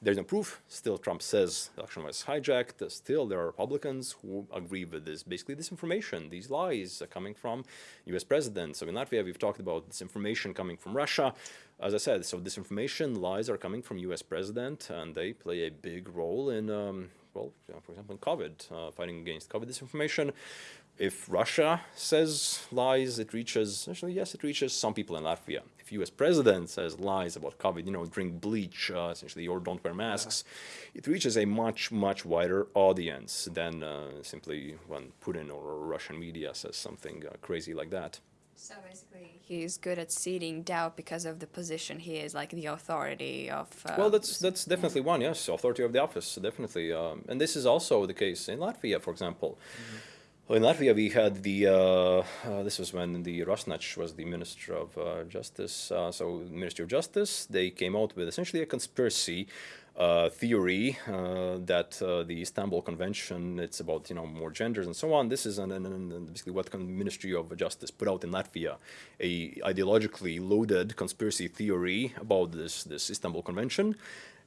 There's no proof. Still, Trump says the election was hijacked. Still, there are Republicans who agree with this. Basically, this information, these lies are coming from U.S. presidents. So in Latvia, we've talked about this information coming from Russia. As I said, so disinformation, lies are coming from U.S. president, and they play a big role in, um, well, for example, in COVID, uh, fighting against COVID disinformation if Russia says lies, it reaches, actually, yes, it reaches some people in Latvia. If US president says lies about COVID, you know, drink bleach, uh, essentially, or don't wear masks, yeah. it reaches a much, much wider audience than uh, simply when Putin or Russian media says something uh, crazy like that. So basically, he's good at seeding doubt because of the position he is, like the authority of. Uh, well, that's that's definitely one. Yes, authority of the office, definitely. Um, and this is also the case in Latvia, for example. Mm -hmm. In Latvia, we had the, uh, uh, this was when the Rasnačs was the Minister of uh, Justice, uh, so Ministry of Justice, they came out with essentially a conspiracy uh, theory uh, that the Istanbul Convention, it's about, you know, more genders and so on. This is an, an, an basically what the Ministry of Justice put out in Latvia, a ideologically loaded conspiracy theory about this, this Istanbul Convention.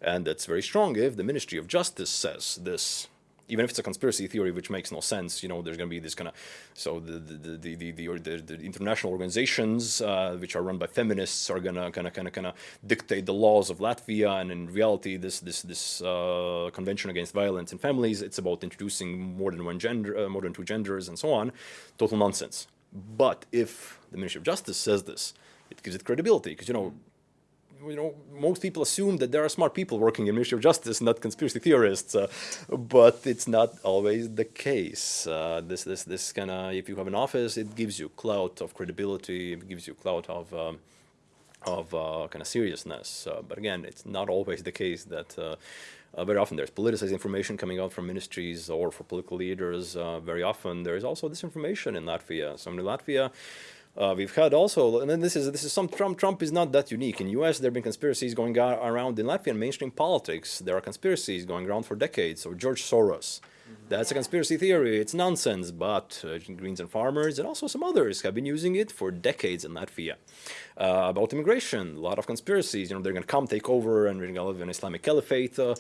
And that's very strong if the Ministry of Justice says this even if it's a conspiracy theory which makes no sense, you know, there's going to be this kind of, so the the, the, the, the, the international organizations uh, which are run by feminists are going to kind of kind of kind of dictate the laws of Latvia, and in reality, this this this uh, convention against violence in families, it's about introducing more than one gender, uh, more than two genders, and so on. Total nonsense. But if the Ministry of Justice says this, it gives it credibility because you know you know, most people assume that there are smart people working in Ministry of Justice, not conspiracy theorists, uh, but it's not always the case. Uh, this, this, this kind of, if you have an office, it gives you clout of credibility, it gives you clout of, um, of uh, kind of seriousness. Uh, but again, it's not always the case that uh, uh, very often there's politicized information coming out from ministries or for political leaders. very often there is also disinformation in Latvia. So in Latvia, uh, we've had also, and then this is this is some Trump. Trump is not that unique. In U.S., there have been conspiracies going around in Latvian mainstream politics. There are conspiracies going around for decades. So George Soros, that's a conspiracy theory. It's nonsense. But uh, Greens and Farmers and also some others have been using it for decades in Latvia. Uh, about immigration, a lot of conspiracies. You know, they're going to come take over and we're going to live in an Islamic caliphate. Uh,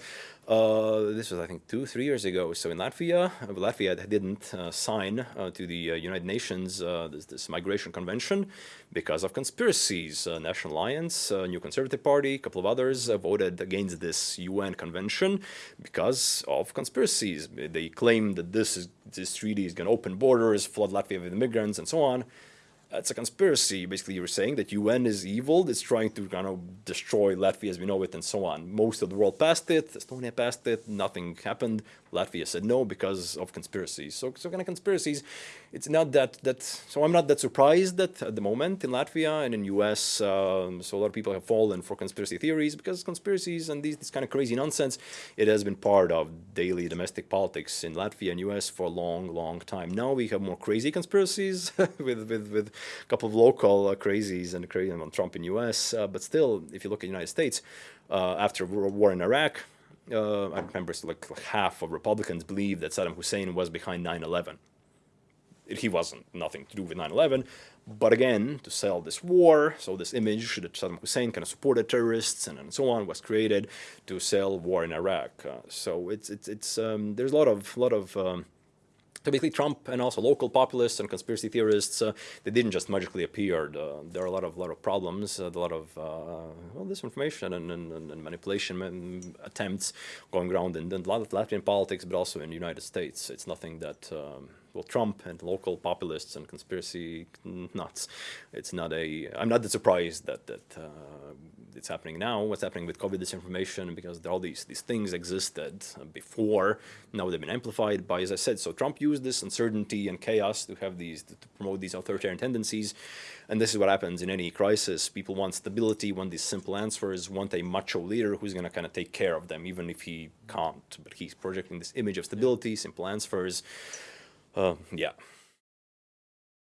uh, this was, I think, two, three years ago. So in Latvia, uh, Latvia didn't uh, sign to the United Nations this, this, migration convention because of conspiracies. National Alliance, New Conservative Party, a couple of others voted against this UN convention because of conspiracies. They claim that this is this treaty is going to open borders, flood Latvia with immigrants, and so on it's a conspiracy. Basically, you're saying that UN is evil, it's trying to kind of destroy Latvia as we know it and so on. Most of the world passed it, Estonia passed it, nothing happened. Latvia said no because of conspiracies. So, so kind of conspiracies, it's not that, that, so I'm not that surprised that at the moment in Latvia and in US, um, so a lot of people have fallen for conspiracy theories because conspiracies and these, this kind of crazy nonsense, it has been part of daily domestic politics in Latvia and US for a long, long time. Now we have more crazy conspiracies with, with, with a couple of local uh, crazies and crazy on Trump in US, uh, but still, if you look at the United States, uh, after war in Iraq, I remember like, like half of Republicans believe that Saddam Hussein was behind 9-11. He wasn't, nothing to do with 9-11, but again, to sell this war, so this image that Saddam Hussein kind of supported terrorists and, and so on was created to sell war in Iraq. Uh, so it's, it's, it's um, there's a lot of, lot of um, Typically, Trump and also local populists and conspiracy theorists, uh, they didn't just magically appear. Uh, there are a lot of lot of problems, uh, a lot of uh, well, disinformation and, and, and manipulation attempts going around in, in a lot of Latvian politics, but also in the United States. It's nothing that um, well, Trump and local populists and conspiracy nuts. It's not a. I'm not that surprised that that uh, it's happening now. What's happening with COVID disinformation because all these these things existed before. Now they've been amplified by, as I said. So Trump used this uncertainty and chaos to have these to promote these authoritarian tendencies, and this is what happens in any crisis. People want stability, want these simple answers, want a macho leader who's going to kind of take care of them, even if he can't. But he's projecting this image of stability, simple answers. Uh, yeah.